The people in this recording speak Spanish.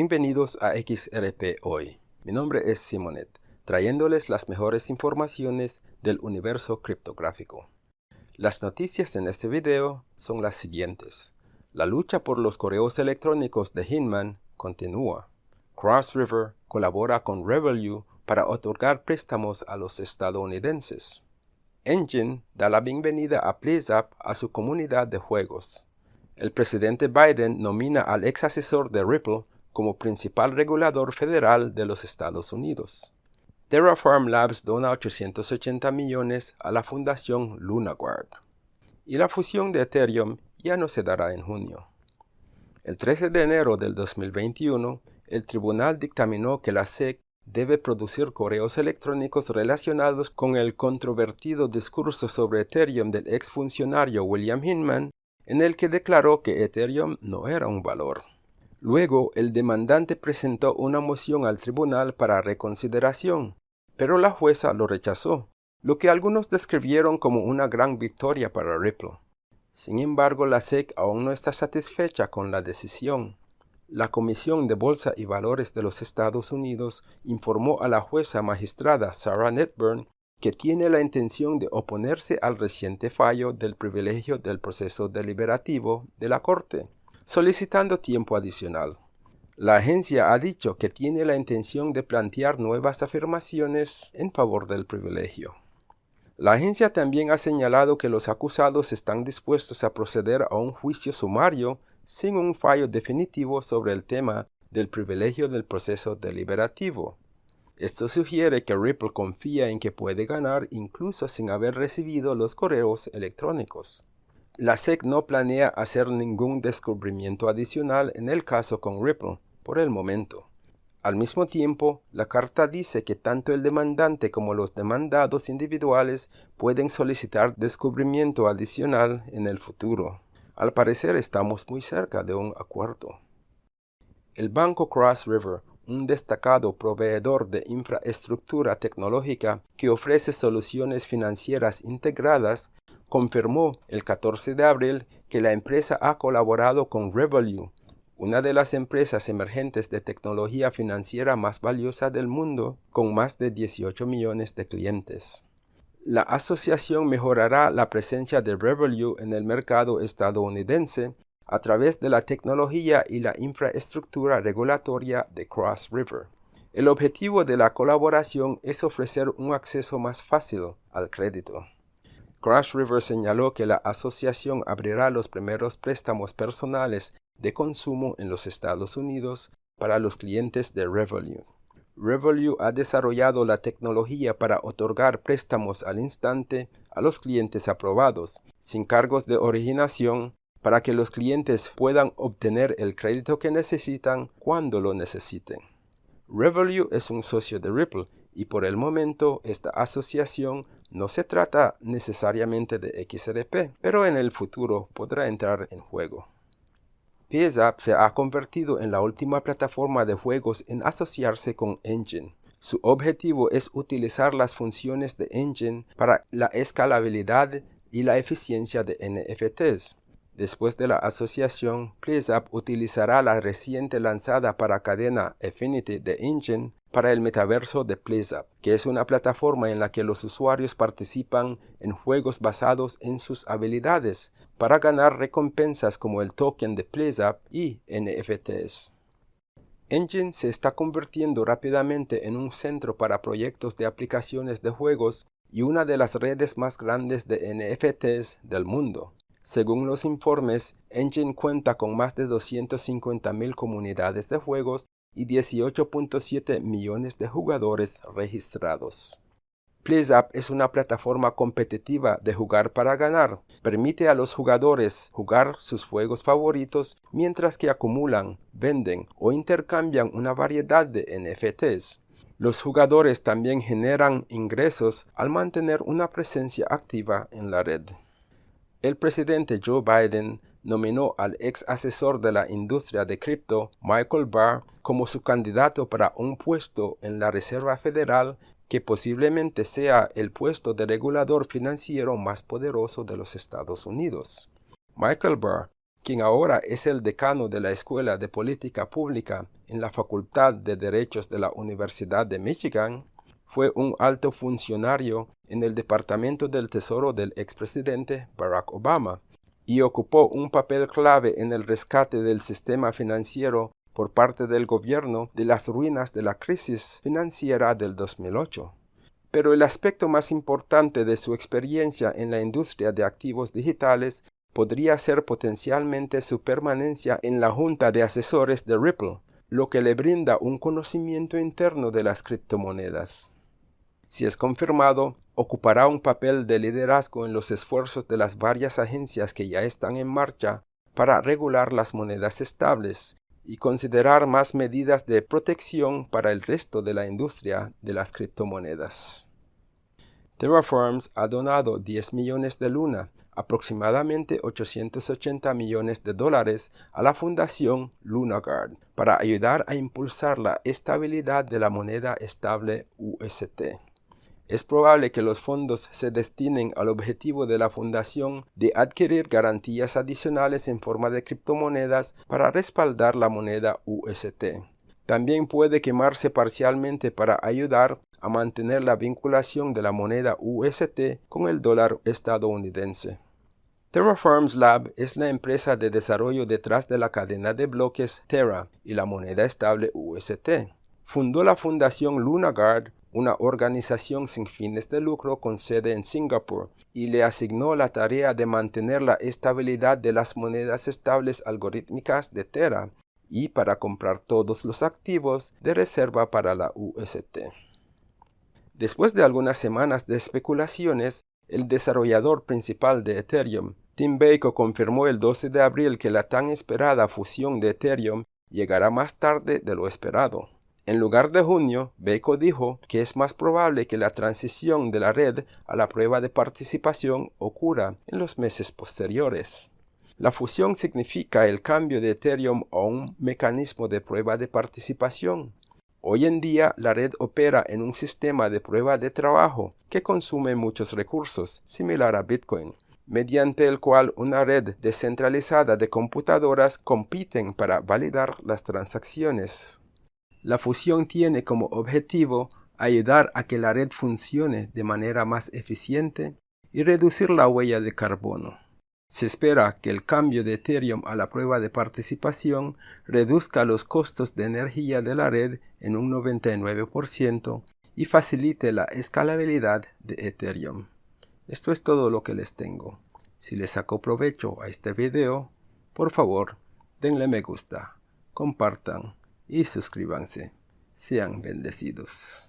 Bienvenidos a XRP Hoy. Mi nombre es Simonet, trayéndoles las mejores informaciones del universo criptográfico. Las noticias en este video son las siguientes. La lucha por los correos electrónicos de Hinman continúa. Cross River colabora con Revolut para otorgar préstamos a los estadounidenses. Engine da la bienvenida a PleaseUp a su comunidad de juegos. El presidente Biden nomina al ex asesor de Ripple como principal regulador federal de los Estados Unidos. Terraform Labs dona 880 millones a la fundación LunaGuard. Y la fusión de Ethereum ya no se dará en junio. El 13 de enero del 2021, el tribunal dictaminó que la SEC debe producir correos electrónicos relacionados con el controvertido discurso sobre Ethereum del exfuncionario William Hinman, en el que declaró que Ethereum no era un valor. Luego, el demandante presentó una moción al tribunal para reconsideración, pero la jueza lo rechazó, lo que algunos describieron como una gran victoria para Ripple. Sin embargo, la SEC aún no está satisfecha con la decisión. La Comisión de Bolsa y Valores de los Estados Unidos informó a la jueza magistrada Sarah Netburn que tiene la intención de oponerse al reciente fallo del privilegio del proceso deliberativo de la Corte, solicitando tiempo adicional. La agencia ha dicho que tiene la intención de plantear nuevas afirmaciones en favor del privilegio. La agencia también ha señalado que los acusados están dispuestos a proceder a un juicio sumario sin un fallo definitivo sobre el tema del privilegio del proceso deliberativo. Esto sugiere que Ripple confía en que puede ganar incluso sin haber recibido los correos electrónicos. La SEC no planea hacer ningún descubrimiento adicional en el caso con Ripple por el momento. Al mismo tiempo, la carta dice que tanto el demandante como los demandados individuales pueden solicitar descubrimiento adicional en el futuro. Al parecer estamos muy cerca de un acuerdo. El banco Cross River, un destacado proveedor de infraestructura tecnológica que ofrece soluciones financieras integradas, confirmó el 14 de abril que la empresa ha colaborado con Revolut, una de las empresas emergentes de tecnología financiera más valiosa del mundo, con más de 18 millones de clientes. La asociación mejorará la presencia de Revolut en el mercado estadounidense a través de la tecnología y la infraestructura regulatoria de Cross River. El objetivo de la colaboración es ofrecer un acceso más fácil al crédito. Cross River señaló que la asociación abrirá los primeros préstamos personales de consumo en los Estados Unidos para los clientes de Revolut. Revolut ha desarrollado la tecnología para otorgar préstamos al instante a los clientes aprobados, sin cargos de originación, para que los clientes puedan obtener el crédito que necesitan cuando lo necesiten. Revolut es un socio de Ripple y por el momento esta asociación no se trata necesariamente de XRP, pero en el futuro podrá entrar en juego. PSAP se ha convertido en la última plataforma de juegos en asociarse con Engine. Su objetivo es utilizar las funciones de Engine para la escalabilidad y la eficiencia de NFTs. Después de la asociación, PleaseUp utilizará la reciente lanzada para cadena Affinity de Engine para el metaverso de PleaseUp, que es una plataforma en la que los usuarios participan en juegos basados en sus habilidades para ganar recompensas como el token de PleaseUp y NFTs. Engine se está convirtiendo rápidamente en un centro para proyectos de aplicaciones de juegos y una de las redes más grandes de NFTs del mundo. Según los informes, Engine cuenta con más de 250.000 comunidades de juegos y 18.7 millones de jugadores registrados. PleaseUp es una plataforma competitiva de jugar para ganar. Permite a los jugadores jugar sus juegos favoritos mientras que acumulan, venden o intercambian una variedad de NFTs. Los jugadores también generan ingresos al mantener una presencia activa en la red. El presidente Joe Biden nominó al ex asesor de la industria de cripto, Michael Barr, como su candidato para un puesto en la Reserva Federal que posiblemente sea el puesto de regulador financiero más poderoso de los Estados Unidos. Michael Barr, quien ahora es el decano de la Escuela de Política Pública en la Facultad de Derechos de la Universidad de Michigan, fue un alto funcionario en el Departamento del Tesoro del expresidente Barack Obama y ocupó un papel clave en el rescate del sistema financiero por parte del gobierno de las ruinas de la crisis financiera del 2008. Pero el aspecto más importante de su experiencia en la industria de activos digitales podría ser potencialmente su permanencia en la junta de asesores de Ripple, lo que le brinda un conocimiento interno de las criptomonedas. Si es confirmado, ocupará un papel de liderazgo en los esfuerzos de las varias agencias que ya están en marcha para regular las monedas estables y considerar más medidas de protección para el resto de la industria de las criptomonedas. Terraforms ha donado 10 millones de luna, aproximadamente 880 millones de dólares, a la fundación LunaGuard para ayudar a impulsar la estabilidad de la moneda estable UST. Es probable que los fondos se destinen al objetivo de la fundación de adquirir garantías adicionales en forma de criptomonedas para respaldar la moneda UST. También puede quemarse parcialmente para ayudar a mantener la vinculación de la moneda UST con el dólar estadounidense. Terraforms Lab es la empresa de desarrollo detrás de la cadena de bloques Terra y la moneda estable UST. Fundó la fundación LunaGuard una organización sin fines de lucro con sede en Singapur, y le asignó la tarea de mantener la estabilidad de las monedas estables algorítmicas de Terra y para comprar todos los activos de reserva para la UST. Después de algunas semanas de especulaciones, el desarrollador principal de Ethereum, Tim Baker, confirmó el 12 de abril que la tan esperada fusión de Ethereum llegará más tarde de lo esperado. En lugar de junio, Beco dijo que es más probable que la transición de la red a la prueba de participación ocurra en los meses posteriores. La fusión significa el cambio de Ethereum a un mecanismo de prueba de participación. Hoy en día la red opera en un sistema de prueba de trabajo que consume muchos recursos, similar a Bitcoin, mediante el cual una red descentralizada de computadoras compiten para validar las transacciones. La fusión tiene como objetivo ayudar a que la red funcione de manera más eficiente y reducir la huella de carbono. Se espera que el cambio de Ethereum a la prueba de participación reduzca los costos de energía de la red en un 99% y facilite la escalabilidad de Ethereum. Esto es todo lo que les tengo. Si les sacó provecho a este video, por favor, denle me gusta, compartan y suscríbanse. Sean bendecidos.